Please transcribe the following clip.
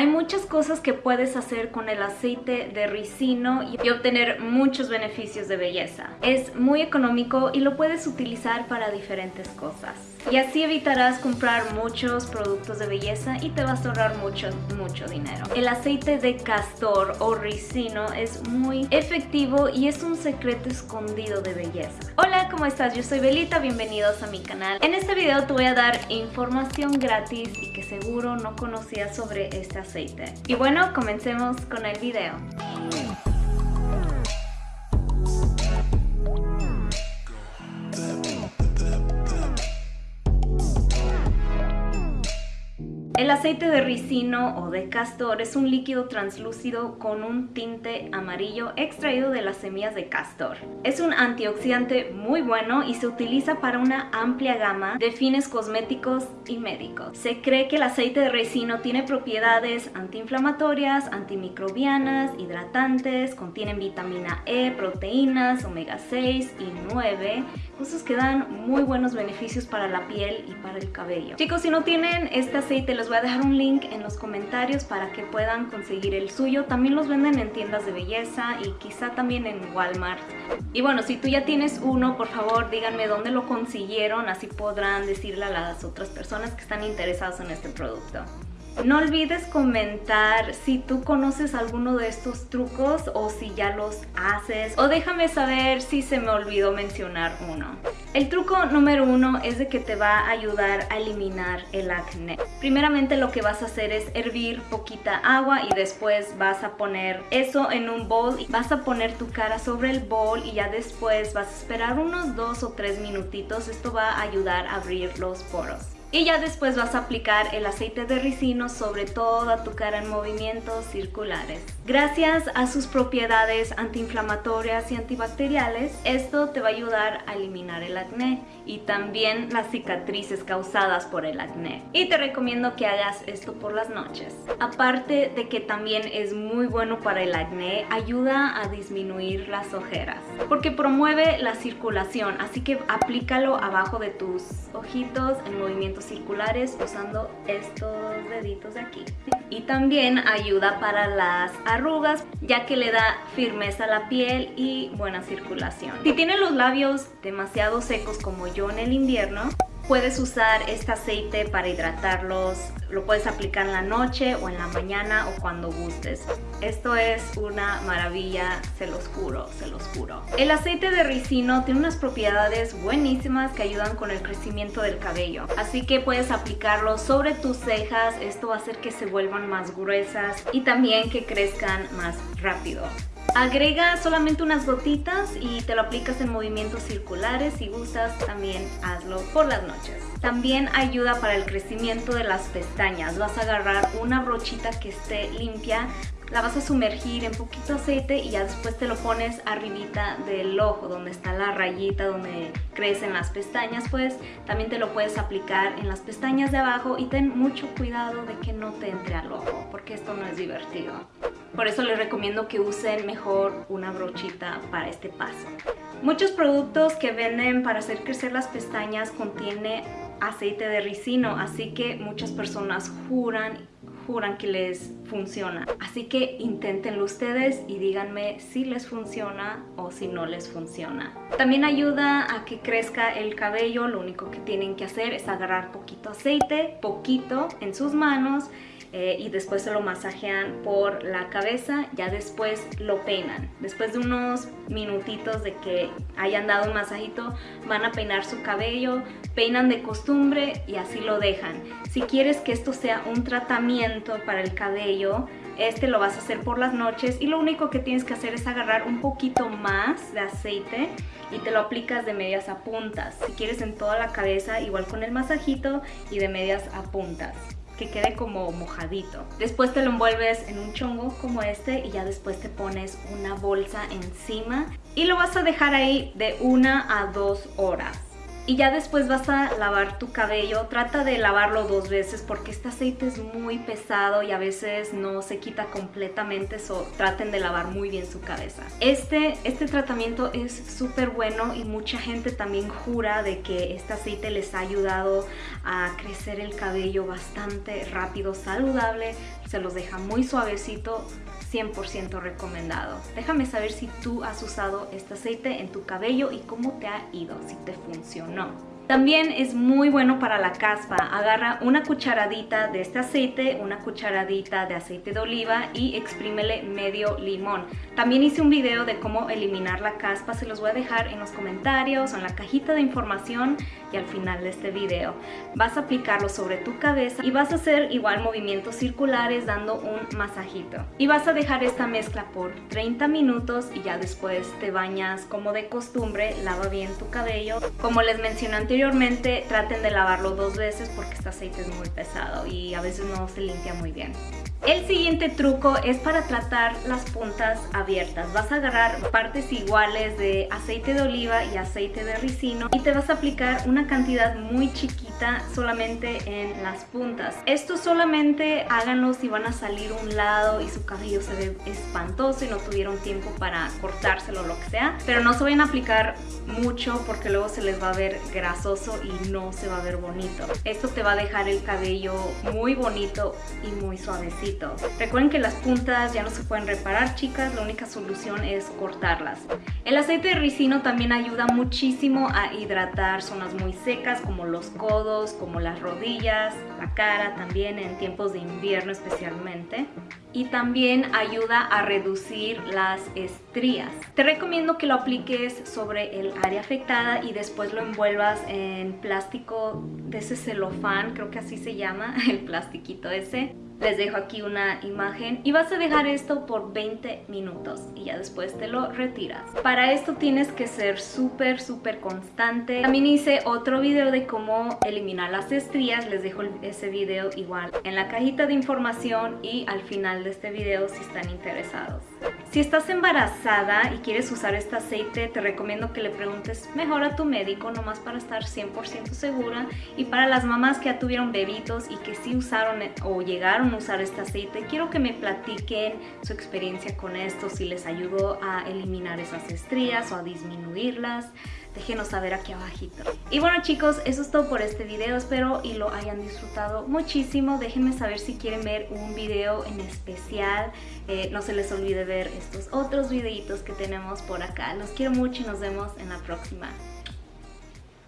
Hay muchas cosas que puedes hacer con el aceite de ricino y obtener muchos beneficios de belleza. Es muy económico y lo puedes utilizar para diferentes cosas. Y así evitarás comprar muchos productos de belleza y te vas a ahorrar mucho, mucho dinero. El aceite de castor o ricino es muy efectivo y es un secreto escondido de belleza. ¿Cómo estás? Yo soy Belita, bienvenidos a mi canal. En este video te voy a dar información gratis y que seguro no conocías sobre este aceite. Y bueno, comencemos con el video. El aceite de ricino o de castor es un líquido translúcido con un tinte amarillo extraído de las semillas de castor. Es un antioxidante muy bueno y se utiliza para una amplia gama de fines cosméticos y médicos. Se cree que el aceite de ricino tiene propiedades antiinflamatorias, antimicrobianas, hidratantes, contienen vitamina E, proteínas, omega 6 y 9, cosas que dan muy buenos beneficios para la piel y para el cabello. Chicos, si no tienen este aceite voy a dejar un link en los comentarios para que puedan conseguir el suyo. También los venden en tiendas de belleza y quizá también en Walmart. Y bueno, si tú ya tienes uno, por favor díganme dónde lo consiguieron, así podrán decirle a las otras personas que están interesadas en este producto. No olvides comentar si tú conoces alguno de estos trucos o si ya los haces o déjame saber si se me olvidó mencionar uno. El truco número uno es de que te va a ayudar a eliminar el acné. Primeramente lo que vas a hacer es hervir poquita agua y después vas a poner eso en un bol y vas a poner tu cara sobre el bol y ya después vas a esperar unos dos o tres minutitos. Esto va a ayudar a abrir los poros. Y ya después vas a aplicar el aceite de ricino sobre toda tu cara en movimientos circulares. Gracias a sus propiedades antiinflamatorias y antibacteriales, esto te va a ayudar a eliminar el acné y también las cicatrices causadas por el acné. Y te recomiendo que hagas esto por las noches. Aparte de que también es muy bueno para el acné, ayuda a disminuir las ojeras porque promueve la circulación, así que aplícalo abajo de tus ojitos en movimientos circulares usando estos deditos de aquí. Y también ayuda para las arrugas ya que le da firmeza a la piel y buena circulación. Si tienen los labios demasiado secos como yo en el invierno, Puedes usar este aceite para hidratarlos, lo puedes aplicar en la noche o en la mañana o cuando gustes. Esto es una maravilla, se los juro, se los juro. El aceite de ricino tiene unas propiedades buenísimas que ayudan con el crecimiento del cabello. Así que puedes aplicarlo sobre tus cejas, esto va a hacer que se vuelvan más gruesas y también que crezcan más rápido. Agrega solamente unas gotitas y te lo aplicas en movimientos circulares. Si gustas, también hazlo por las noches. También ayuda para el crecimiento de las pestañas. Vas a agarrar una brochita que esté limpia, la vas a sumergir en poquito aceite y ya después te lo pones arribita del ojo, donde está la rayita, donde crecen las pestañas, pues también te lo puedes aplicar en las pestañas de abajo y ten mucho cuidado de que no te entre al ojo, porque esto no es divertido. Por eso les recomiendo que usen mejor una brochita para este paso. Muchos productos que venden para hacer crecer las pestañas contiene aceite de ricino, así que muchas personas juran juran que les funciona. Así que inténtenlo ustedes y díganme si les funciona o si no les funciona. También ayuda a que crezca el cabello, lo único que tienen que hacer es agarrar poquito aceite, poquito en sus manos eh, y después se lo masajean por la cabeza, ya después lo peinan. Después de unos minutitos de que hayan dado un masajito, van a peinar su cabello, peinan de costumbre y así lo dejan. Si quieres que esto sea un tratamiento para el cabello, este lo vas a hacer por las noches y lo único que tienes que hacer es agarrar un poquito más de aceite y te lo aplicas de medias a puntas. Si quieres en toda la cabeza, igual con el masajito y de medias a puntas que quede como mojadito. Después te lo envuelves en un chongo como este y ya después te pones una bolsa encima y lo vas a dejar ahí de una a dos horas y ya después vas a lavar tu cabello. Trata de lavarlo dos veces porque este aceite es muy pesado y a veces no se quita completamente, so traten de lavar muy bien su cabeza. Este, este tratamiento es súper bueno y mucha gente también jura de que este aceite les ha ayudado a crecer el cabello bastante rápido, saludable. se los deja muy suavecito, 100% recomendado. Déjame saber si tú has usado este aceite en tu cabello y cómo te ha ido, si te funcionó. También es muy bueno para la caspa. Agarra una cucharadita de este aceite, una cucharadita de aceite de oliva y exprímele medio limón. También hice un video de cómo eliminar la caspa, se los voy a dejar en los comentarios o en la cajita de información y al final de este video. Vas a aplicarlo sobre tu cabeza y vas a hacer igual movimientos circulares dando un masajito. Y vas a dejar esta mezcla por 30 minutos y ya después te bañas como de costumbre, lava bien tu cabello. Como les mencioné anteriormente, Anteriormente traten de lavarlo dos veces porque este aceite es muy pesado y a veces no se limpia muy bien. El siguiente truco es para tratar las puntas abiertas. Vas a agarrar partes iguales de aceite de oliva y aceite de ricino y te vas a aplicar una cantidad muy chiquita solamente en las puntas. Esto solamente háganlo si van a salir un lado y su cabello se ve espantoso y no tuvieron tiempo para cortárselo o lo que sea. Pero no se vayan a aplicar mucho porque luego se les va a ver grasoso y no se va a ver bonito. Esto te va a dejar el cabello muy bonito y muy suavecito. Recuerden que las puntas ya no se pueden reparar, chicas, la única solución es cortarlas. El aceite de ricino también ayuda muchísimo a hidratar zonas muy secas como los como las rodillas, la cara también en tiempos de invierno especialmente y también ayuda a reducir las estrías. Te recomiendo que lo apliques sobre el área afectada y después lo envuelvas en plástico de ese celofán, creo que así se llama, el plastiquito ese. Les dejo aquí una imagen y vas a dejar esto por 20 minutos y ya después te lo retiras. Para esto tienes que ser súper, súper constante. También hice otro video de cómo eliminar las estrías. Les dejo ese video igual en la cajita de información y al final de este video si están interesados. Si estás embarazada y quieres usar este aceite, te recomiendo que le preguntes mejor a tu médico, nomás para estar 100% segura. Y para las mamás que ya tuvieron bebitos y que sí usaron o llegaron a usar este aceite, quiero que me platiquen su experiencia con esto, si les ayudó a eliminar esas estrías o a disminuirlas déjenos saber aquí abajito. Y bueno chicos, eso es todo por este video, espero y lo hayan disfrutado muchísimo. Déjenme saber si quieren ver un video en especial. Eh, no se les olvide ver estos otros videitos que tenemos por acá. Los quiero mucho y nos vemos en la próxima.